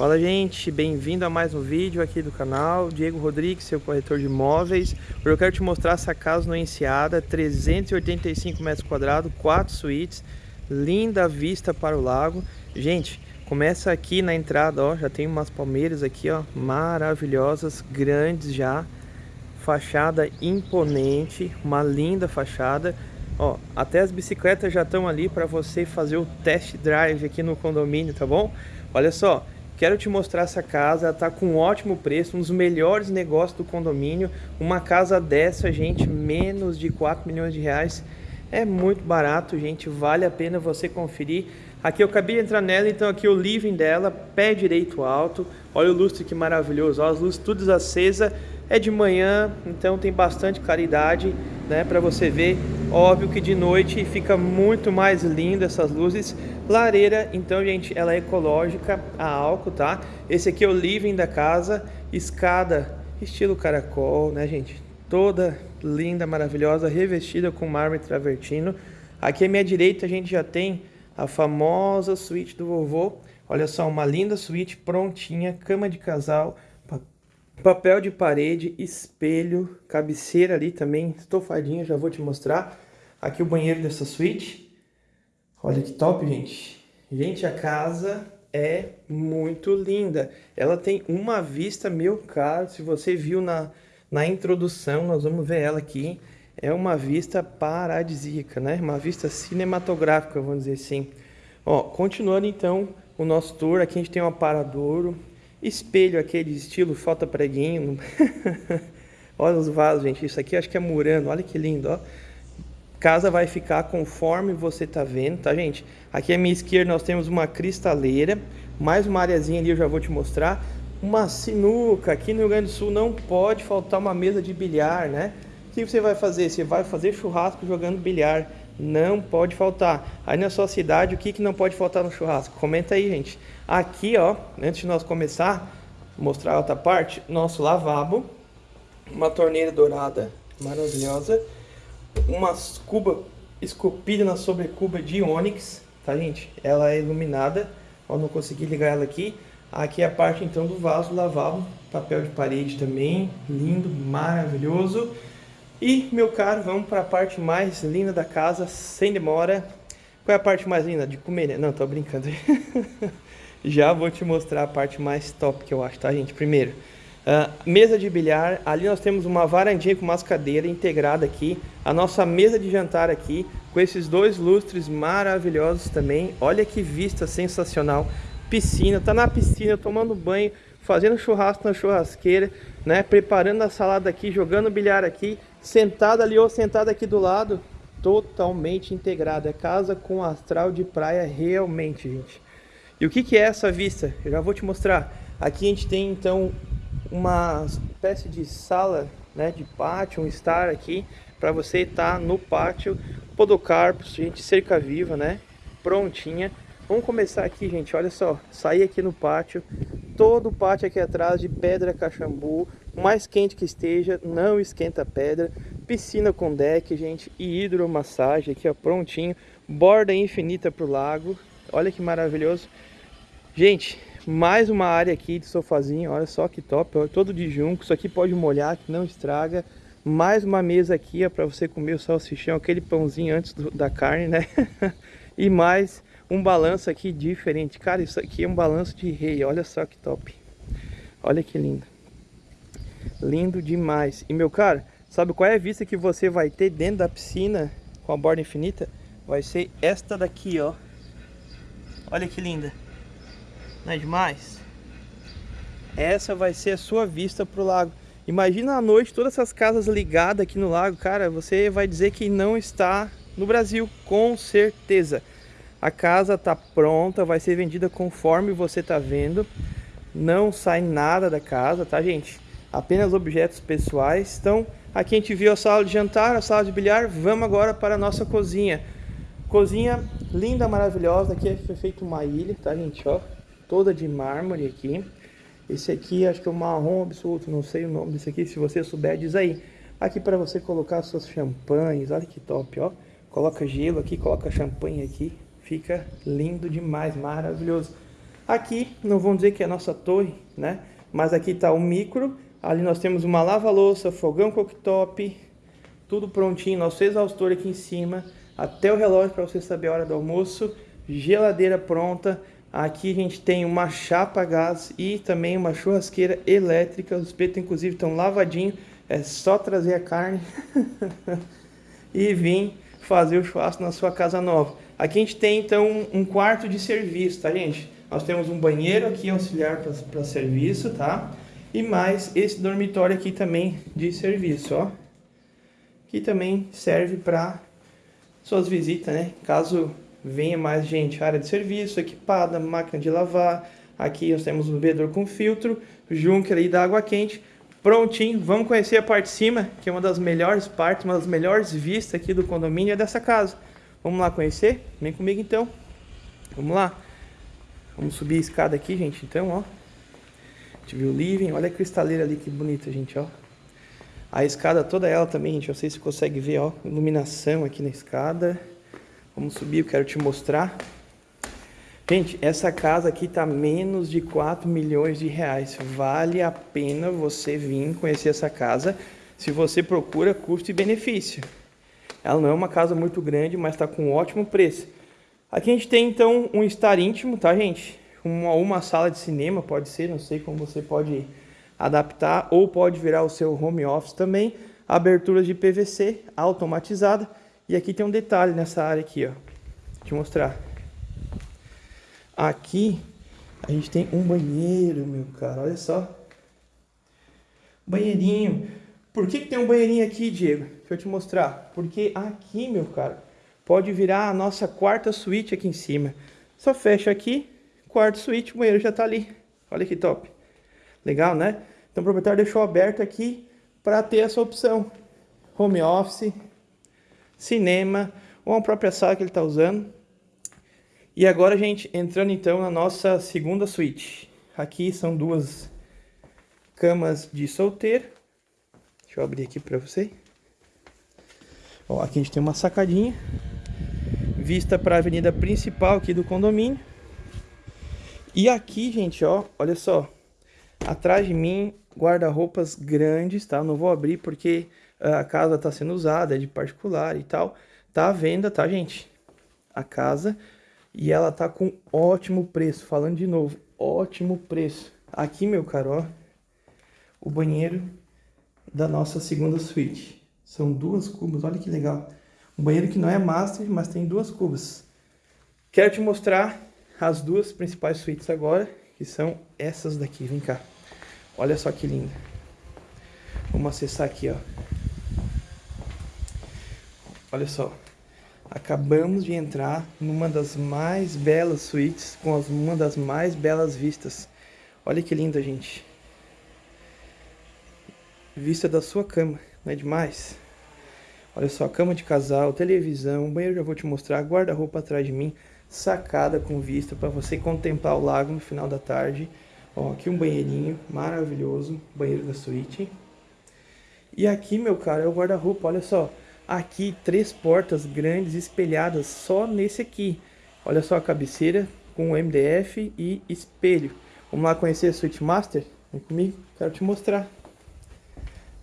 Fala gente, bem-vindo a mais um vídeo aqui do canal, Diego Rodrigues, seu corretor de imóveis. Eu quero te mostrar essa casa no Enseada, 385 metros quadrados, 4 suítes, linda vista para o lago. Gente, começa aqui na entrada, ó, já tem umas palmeiras aqui, ó, maravilhosas, grandes já. Fachada imponente, uma linda fachada. Ó, até as bicicletas já estão ali para você fazer o test drive aqui no condomínio, tá bom? Olha só, Quero te mostrar essa casa, ela tá com um ótimo preço, um dos melhores negócios do condomínio. Uma casa dessa, gente, menos de 4 milhões de reais. É muito barato, gente, vale a pena você conferir. Aqui eu acabei de entrar nela, então aqui o living dela, pé direito alto. Olha o lustre que maravilhoso, ó, as luzes todas acesas. É de manhã, então tem bastante claridade, né, para você ver. Óbvio que de noite fica muito mais lindo essas luzes. Lareira, então, gente, ela é ecológica, a álcool, tá? Esse aqui é o living da casa, escada estilo caracol, né, gente? Toda linda, maravilhosa, revestida com mármore travertino. Aqui à minha direita a gente já tem a famosa suíte do vovô. Olha só, uma linda suíte prontinha, cama de casal, papel de parede, espelho, cabeceira ali também, estofadinha, já vou te mostrar. Aqui o banheiro dessa suíte. Olha que top, gente. Gente, a casa é muito linda. Ela tem uma vista, meu caro, se você viu na, na introdução, nós vamos ver ela aqui. É uma vista paradisíaca, né? Uma vista cinematográfica, vamos dizer assim. Ó, continuando então o nosso tour, aqui a gente tem um aparadouro, espelho aquele estilo falta preguinho. olha os vasos, gente. Isso aqui acho que é murano, olha que lindo, ó. Casa vai ficar conforme você tá vendo, tá, gente? Aqui à minha esquerda nós temos uma cristaleira, mais uma areazinha ali eu já vou te mostrar. Uma sinuca, aqui no Rio Grande do Sul não pode faltar uma mesa de bilhar, né? O que você vai fazer? Você vai fazer churrasco jogando bilhar. Não pode faltar. Aí na sua cidade, o que, que não pode faltar no churrasco? Comenta aí, gente. Aqui, ó, antes de nós começar, mostrar a outra parte, nosso lavabo. Uma torneira dourada maravilhosa umas cuba esculpida na sobrecuba de ônix, tá gente? Ela é iluminada, ó, não consegui ligar ela aqui. Aqui é a parte então do vaso lavabo, papel de parede também, lindo, maravilhoso. E, meu caro, vamos para a parte mais linda da casa, sem demora. Qual é a parte mais linda? De comer, né? Não, tô brincando. Já vou te mostrar a parte mais top que eu acho, tá, gente? Primeiro, Uh, mesa de bilhar, ali nós temos uma varandinha com umas cadeiras integrada aqui. A nossa mesa de jantar aqui, com esses dois lustres maravilhosos também. Olha que vista sensacional. Piscina, tá na piscina, tomando banho, fazendo churrasco na churrasqueira, né? Preparando a salada aqui, jogando bilhar aqui, sentado ali ou sentado aqui do lado. Totalmente integrado. É casa com astral de praia realmente, gente. E o que, que é essa vista? Eu já vou te mostrar. Aqui a gente tem então uma espécie de sala né, de pátio, um estar aqui para você estar tá no pátio Podocarpus, gente, cerca viva, né? Prontinha. Vamos começar aqui, gente, olha só, sair aqui no pátio, todo o pátio aqui atrás de pedra cachambu, mais quente que esteja, não esquenta pedra, piscina com deck, gente, e hidromassagem aqui, ó, prontinho, borda infinita pro lago, olha que maravilhoso. Gente, mais uma área aqui de sofazinho, olha só que top, todo de junco, isso aqui pode molhar, que não estraga. Mais uma mesa aqui para você comer o salsichão, aquele pãozinho antes do, da carne, né? e mais um balanço aqui diferente. Cara, isso aqui é um balanço de rei, olha só que top. Olha que lindo. Lindo demais. E meu cara, sabe qual é a vista que você vai ter dentro da piscina com a borda infinita? Vai ser esta daqui, ó. Olha que linda. Não é demais? Essa vai ser a sua vista para o lago. Imagina à noite todas essas casas ligadas aqui no lago, cara, você vai dizer que não está no Brasil, com certeza. A casa está pronta, vai ser vendida conforme você está vendo. Não sai nada da casa, tá, gente? Apenas objetos pessoais. Então, aqui a gente viu a sala de jantar, a sala de bilhar. Vamos agora para a nossa cozinha. Cozinha linda, maravilhosa. Aqui foi feita uma ilha, tá, gente? Ó, toda de mármore aqui. Esse aqui acho que é o marrom absoluto, não sei o nome desse aqui, se você souber diz aí. Aqui para você colocar suas champanhes, olha que top, ó. Coloca gelo aqui, coloca champanhe aqui, fica lindo demais, maravilhoso. Aqui, não vão dizer que é a nossa torre, né? Mas aqui está o micro, ali nós temos uma lava-louça, fogão cooktop, tudo prontinho, nosso exaustor aqui em cima, até o relógio para você saber a hora do almoço, geladeira pronta, aqui a gente tem uma chapa a gás e também uma churrasqueira elétrica, os espetos inclusive estão lavadinhos, é só trazer a carne e vir fazer o churrasco na sua casa nova. Aqui a gente tem então um quarto de serviço, tá gente? Nós temos um banheiro aqui auxiliar para serviço, tá? E mais esse dormitório aqui também de serviço, ó. Que também serve para suas visitas, né? Caso venha mais gente, área de serviço equipada, máquina de lavar. Aqui nós temos um bebedor com filtro, junker aí da água quente. Prontinho, vamos conhecer a parte de cima, que é uma das melhores partes, uma das melhores vistas aqui do condomínio é dessa casa. Vamos lá conhecer? Vem comigo então. Vamos lá. Vamos subir a escada aqui, gente, então, ó. A gente viu o living, olha a cristaleira ali, que bonita, gente, ó. A escada toda ela também, gente, não sei se consegue ver, ó, iluminação aqui na escada. Vamos subir, eu quero te mostrar. Gente, essa casa aqui tá menos de 4 milhões de reais. Vale a pena você vir conhecer essa casa se você procura custo e benefício. Ela não é uma casa muito grande, mas está com um ótimo preço. Aqui a gente tem então um estar íntimo, tá gente? Uma, uma sala de cinema, pode ser, não sei como você pode adaptar, ou pode virar o seu home office também. Aberturas de PVC automatizada. E aqui tem um detalhe nessa área aqui, ó. Vou te mostrar. Aqui a gente tem um banheiro, meu cara, olha só. Banheirinho. Por que, que tem um banheirinho aqui, Diego? Deixa eu te mostrar. Porque aqui, meu cara, pode virar a nossa quarta suíte aqui em cima. Só fecha aqui, quarto suíte, o banheiro já está ali. Olha que top. Legal, né? Então o proprietário deixou aberto aqui para ter essa opção. Home office, cinema, ou a própria sala que ele está usando. E agora, gente, entrando então na nossa segunda suíte. Aqui são duas camas de solteiro. Deixa eu abrir aqui para você. Ó, aqui a gente tem uma sacadinha vista para a avenida principal aqui do condomínio. E aqui, gente, ó, olha só. Atrás de mim, guarda-roupas grandes, tá? Não vou abrir porque a casa tá sendo usada, é de particular e tal. Tá à venda, tá, gente? A casa. E ela tá com ótimo preço. Falando de novo, ótimo preço. Aqui, meu caro, ó. O banheiro da nossa segunda suíte. São duas cubas, olha que legal. Um banheiro que não é master, mas tem duas cubas. Quero te mostrar as duas principais suítes agora, que são essas daqui. Vem cá. Olha só que linda. Vamos acessar aqui, ó. Olha só. Acabamos de entrar numa das mais belas suítes, com uma das mais belas vistas. Olha que linda, gente. Vista da sua cama, não é demais? Olha só, cama de casal, televisão, banheiro já vou te mostrar, guarda-roupa atrás de mim, sacada com vista para você contemplar o lago no final da tarde. Ó, aqui um banheirinho maravilhoso, banheiro da suíte. E aqui, meu cara, é o guarda-roupa, olha só. Aqui, três portas grandes espelhadas só nesse aqui. Olha só a cabeceira com MDF e espelho. Vamos lá conhecer a Suite Master? Vem comigo, quero te mostrar.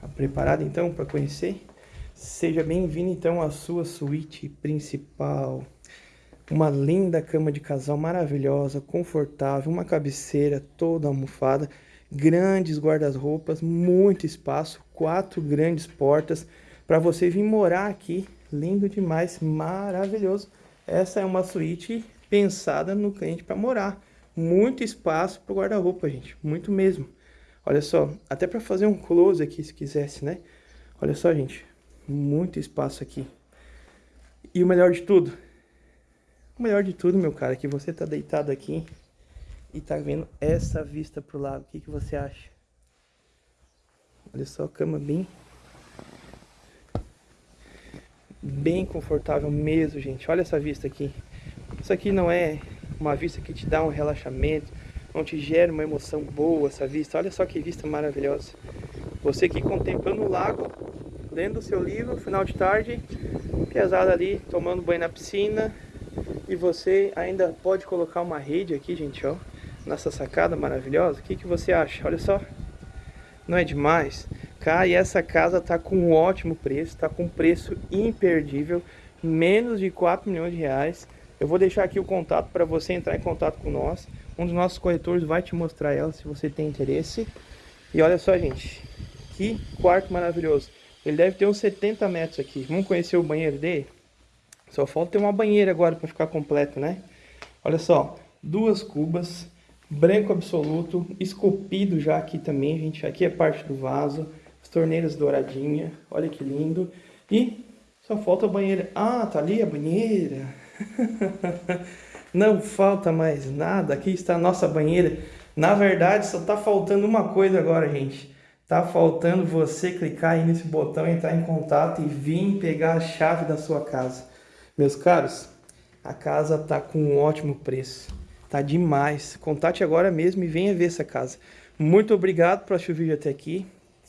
Tá preparado então para conhecer? Seja bem-vindo então à sua suíte principal. Uma linda cama de casal maravilhosa, confortável, uma cabeceira toda almofada, grandes guarda-roupas, muito espaço, quatro grandes portas para você vir morar aqui. Lindo demais, maravilhoso. Essa é uma suíte pensada no cliente para morar. Muito espaço para guarda-roupa, gente, muito mesmo. Olha só, até para fazer um close aqui se quisesse, né? Olha só, gente, muito espaço aqui. E o melhor de tudo, o melhor de tudo, meu cara, é que você tá deitado aqui e tá vendo essa vista pro lago. O que, que você acha? Olha só cama bem... Bem confortável mesmo, gente. Olha essa vista aqui. Isso aqui não é uma vista que te dá um relaxamento, não te gera uma emoção boa essa vista. Olha só que vista maravilhosa. Você aqui contemplando o lago, lendo o seu livro, final de tarde, pesada ali, tomando banho na piscina. E você ainda pode colocar uma rede aqui, gente, ó. nessa sacada maravilhosa? O que, que você acha? Olha só. Não é demais? E essa casa tá com um ótimo preço, tá com um preço imperdível, menos de 4 milhões de reais. Eu vou deixar aqui o contato para você entrar em contato com nós. Um dos nossos corretores vai te mostrar ela se você tem interesse. E olha só, gente, que quarto maravilhoso. Ele deve ter uns 70 metros aqui. Vamos conhecer o banheiro dele? Só falta ter uma banheira agora para ficar completo, né? Olha só, duas cubas, branco absoluto, esculpido já aqui também, gente. Aqui é parte do vaso, as torneiras douradinha, olha que lindo. E só falta a banheira. Ah, tá ali a banheira. Não falta mais nada, aqui está a nossa banheira. Na verdade, só tá faltando uma coisa agora, gente. Tá faltando você clicar aí nesse botão, entrar em contato e vir pegar a chave da sua casa. Meus caros, a casa tá com um ótimo preço. Tá demais. Contate agora mesmo e venha ver essa casa. Muito obrigado por assistir o vídeo até aqui.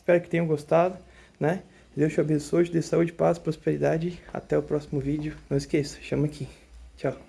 Espero que tenham gostado, né? Deus te abençoe, te dê saúde, paz, prosperidade. Até o próximo vídeo. Não esqueça, chama aqui. Tchau.